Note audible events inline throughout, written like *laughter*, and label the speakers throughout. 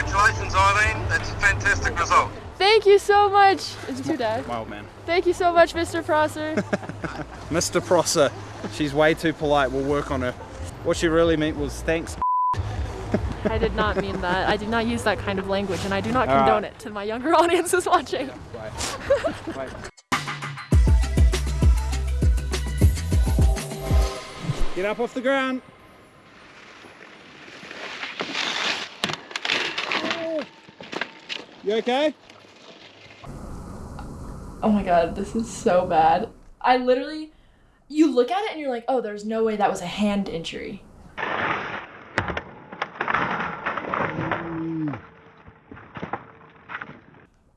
Speaker 1: Congratulations, Eileen. That's a fantastic result.
Speaker 2: Thank you so much. It's it your dad?
Speaker 3: My old man.
Speaker 2: Thank you so much, Mr. Prosser. *laughs*
Speaker 3: Mr. Prosser. She's way too polite. We'll work on her. What she really meant was thanks.
Speaker 2: I did not mean that. I did not use that kind of language, and I do not
Speaker 3: All right.
Speaker 2: condone it to my younger *laughs* audiences watching.
Speaker 3: Bye. Bye. Get up off the ground. You okay?
Speaker 2: Oh my god, this is so bad. I literally, you look at it and you're like, oh, there's no way that was a hand injury.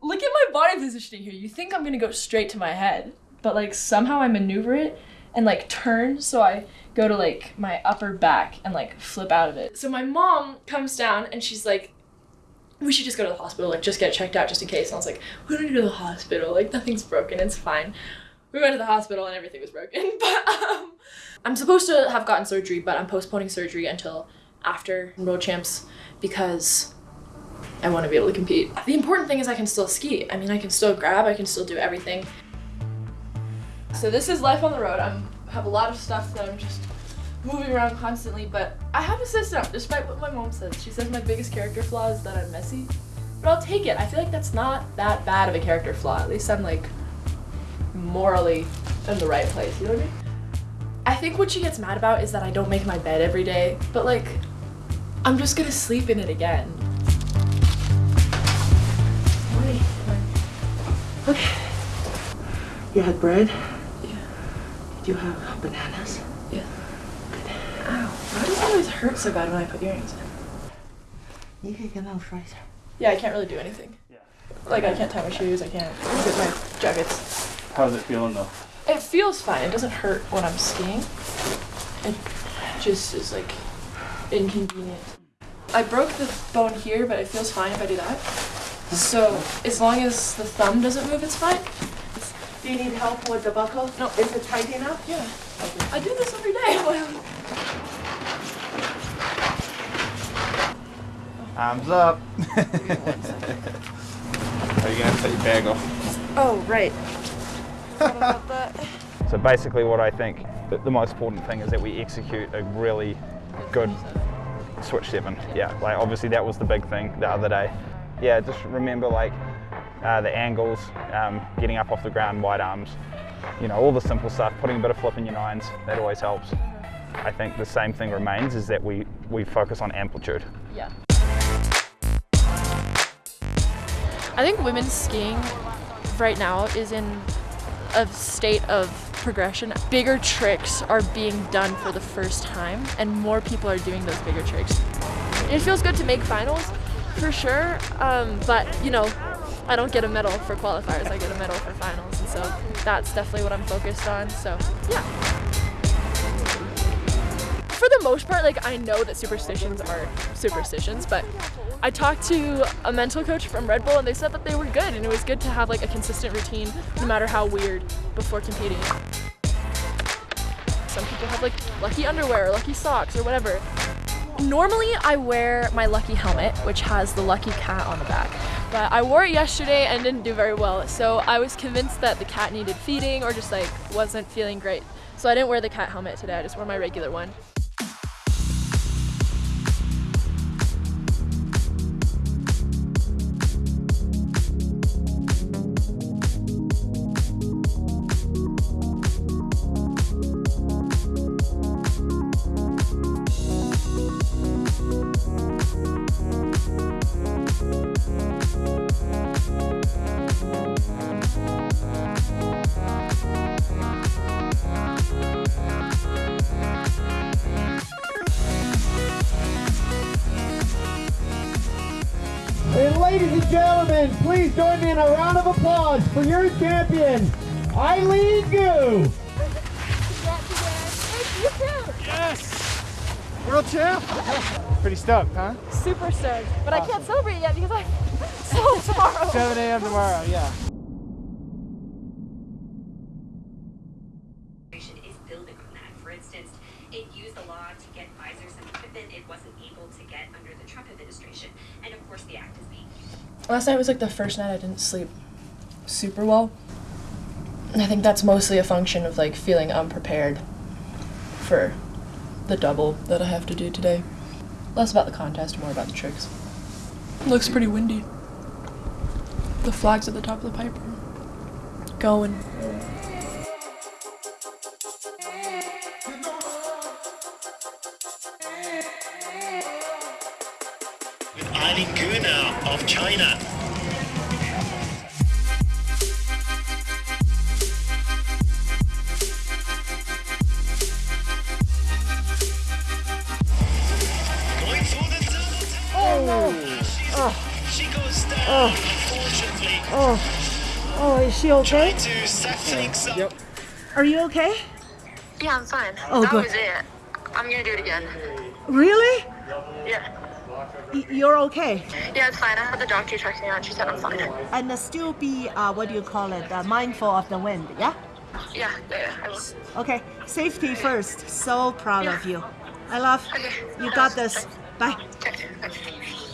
Speaker 2: Look at my body positioning here. You think I'm gonna go straight to my head, but like somehow I maneuver it and like turn so I go to like my upper back and like flip out of it. So my mom comes down and she's like, we should just go to the hospital, like just get checked out just in case. And I was like, we don't need to go to the hospital, like nothing's broken, it's fine. We went to the hospital and everything was broken. *laughs* But um, I'm supposed to have gotten surgery, but I'm postponing surgery until after World Champs because I want to be able to compete. The important thing is I can still ski. I mean, I can still grab, I can still do everything. So this is life on the road. I'm have a lot of stuff that I'm just moving around constantly, but I have a system, despite what my mom says. She says my biggest character flaw is that I'm messy. But I'll take it. I feel like that's not that bad of a character flaw. At least I'm like morally in the right place, you know what I mean? I think what she gets mad about is that I don't make my bed every day, but like, I'm just gonna sleep in it again. Okay.
Speaker 4: You had bread?
Speaker 2: Yeah.
Speaker 4: Did you have bananas?
Speaker 2: Yeah. Ow. Why does it always hurt so bad when I put earrings in?
Speaker 4: You can get out freezer.
Speaker 2: Yeah, I can't really do anything.
Speaker 3: Yeah.
Speaker 2: Like, I can't tie my shoes, I can't get my jackets.
Speaker 3: How's it feeling though?
Speaker 2: It feels fine. It doesn't hurt when I'm skiing. It just is like inconvenient. I broke the bone here, but it feels fine if I do that. So as long as the thumb doesn't move, it's fine.
Speaker 4: Do you need help with the buckle?
Speaker 2: No.
Speaker 4: Is it tight enough?
Speaker 2: Yeah. I do this every day. *laughs*
Speaker 3: Arms up. Are you gonna have to take your bag off?
Speaker 2: Oh, right. What about *laughs* that?
Speaker 3: So basically what I think that the most important thing is that we execute a really good switch seven. Yeah, like obviously that was the big thing the other day. Yeah, just remember like uh, the angles, um, getting up off the ground, wide arms, you know, all the simple stuff, putting a bit of flip in your nines, that always helps. I think the same thing remains is that we, we focus on amplitude.
Speaker 2: Yeah. I think women's skiing right now is in a state of progression. Bigger tricks are being done for the first time, and more people are doing those bigger tricks. It feels good to make finals, for sure, um, but you know, I don't get a medal for qualifiers, I get a medal for finals, and so that's definitely what I'm focused on, so yeah for the most part, like I know that superstitions are superstitions, but I talked to a mental coach from Red Bull and they said that they were good and it was good to have like a consistent routine no matter how weird before competing. Some people have like lucky underwear or lucky socks or whatever. Normally I wear my lucky helmet, which has the lucky cat on the back. But I wore it yesterday and didn't do very well, so I was convinced that the cat needed feeding or just like wasn't feeling great. So I didn't wear the cat helmet today, I just wore my regular one.
Speaker 5: Ladies and gentlemen, please join me in a round of applause for your champion, Eileen Gu.
Speaker 3: Yes! World champ! Pretty stoked, huh?
Speaker 2: Super stoked, but I can't celebrate yet because I'm *laughs* so tomorrow.
Speaker 3: 7 a.m. tomorrow, yeah.
Speaker 6: is building on that. For instance, it used the law to get Pfizer some equipment it wasn't able to get under the Trump administration. And of course, course, the act is being
Speaker 2: Last night was like the first night I didn't sleep super well. And I think that's mostly a function of like feeling unprepared for the double that I have to do today. Less about the contest, more about the tricks. looks pretty windy. The flags at the top of the pipe are going.
Speaker 7: Eileen Gu of China. Going for the double tap. Oh no! She goes down, unfortunately.
Speaker 4: Oh, is she okay?
Speaker 7: Trying to set things up.
Speaker 4: Are you okay?
Speaker 8: Yeah, I'm fine.
Speaker 4: Oh,
Speaker 8: that
Speaker 4: good.
Speaker 8: was it. I'm gonna do it again.
Speaker 4: Really?
Speaker 8: Yeah.
Speaker 4: You're okay.
Speaker 8: Yeah, it's fine. I had the doctor check me out. She said I'm fine.
Speaker 4: And uh, still be, uh, what do you call it, uh, mindful of the wind, yeah?
Speaker 8: Yeah, yeah, yeah.
Speaker 4: Okay, safety first. So proud of you. I love
Speaker 8: Okay.
Speaker 4: you got this. Bye.
Speaker 8: Okay, okay.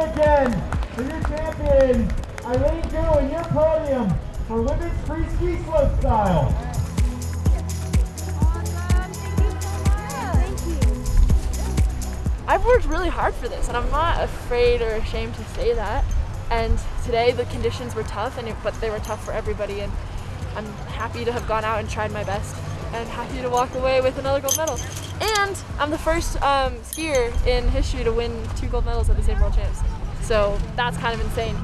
Speaker 5: Again for your champion, Eileen Gu, and your podium for women's free ski slope style.
Speaker 2: I've worked really hard for this, and I'm not afraid or ashamed to say that. And today the conditions were tough, and it, but they were tough for everybody. And I'm happy to have gone out and tried my best, and happy to walk away with another gold medal. And I'm the first um, skier in history to win two gold medals at the same World Champs. So that's kind of insane.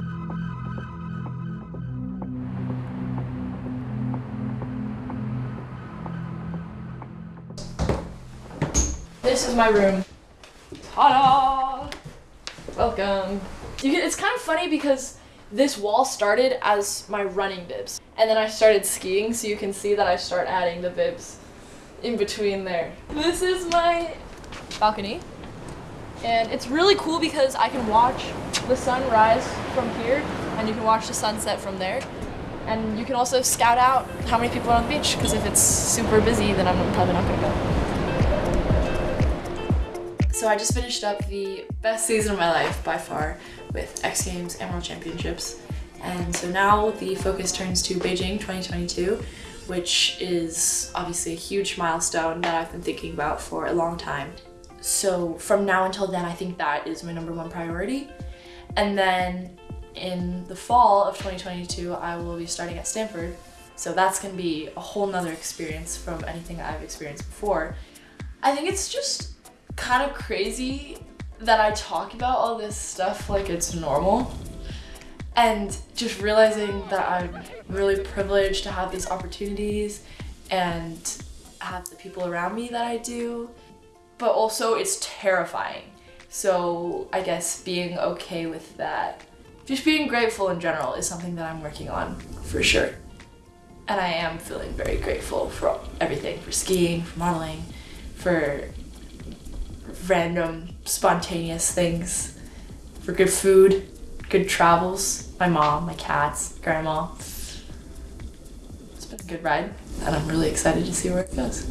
Speaker 2: This is my room. Ta-da! Welcome. You can, it's kind of funny because this wall started as my running bibs, and then I started skiing, so you can see that I start adding the bibs in between there. This is my balcony, and it's really cool because I can watch the sun rise from here, and you can watch the sunset from there. And you can also scout out how many people are on the beach, because if it's super busy, then I'm probably not gonna go. So I just finished up the best season of my life by far with X Games and World Championships. And so now the focus turns to Beijing 2022, which is obviously a huge milestone that I've been thinking about for a long time. So from now until then, I think that is my number one priority. And then in the fall of 2022, I will be starting at Stanford. So that's gonna be a whole nother experience from anything I've experienced before. I think it's just kind of crazy that I talk about all this stuff like it's normal. And just realizing that I'm really privileged to have these opportunities and have the people around me that I do. But also, it's terrifying. So, I guess being okay with that, just being grateful in general, is something that I'm working on for sure. And I am feeling very grateful for everything for skiing, for modeling, for random, spontaneous things, for good food, good travels, my mom, my cats, grandma. It's been a good ride, and I'm really excited to see where it goes.